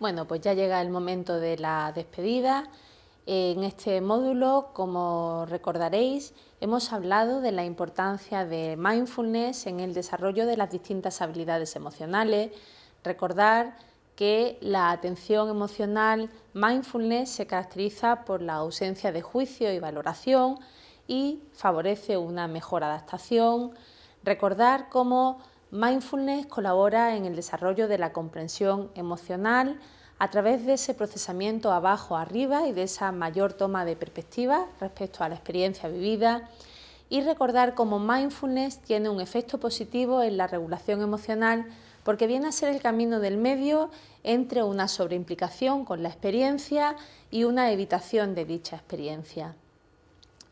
Bueno, pues ya llega el momento de la despedida. En este módulo, como recordaréis, hemos hablado de la importancia de mindfulness en el desarrollo de las distintas habilidades emocionales. Recordar que la atención emocional mindfulness se caracteriza por la ausencia de juicio y valoración y favorece una mejor adaptación. Recordar cómo Mindfulness colabora en el desarrollo de la comprensión emocional a través de ese procesamiento abajo arriba y de esa mayor toma de perspectiva respecto a la experiencia vivida y recordar cómo mindfulness tiene un efecto positivo en la regulación emocional porque viene a ser el camino del medio entre una sobreimplicación con la experiencia y una evitación de dicha experiencia.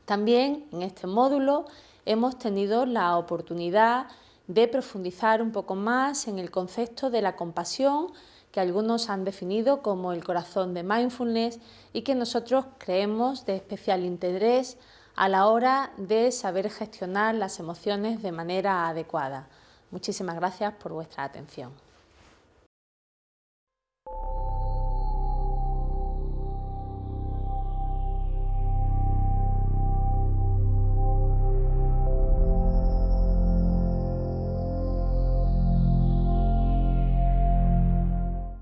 También en este módulo hemos tenido la oportunidad de profundizar un poco más en el concepto de la compasión que algunos han definido como el corazón de mindfulness y que nosotros creemos de especial interés a la hora de saber gestionar las emociones de manera adecuada. Muchísimas gracias por vuestra atención.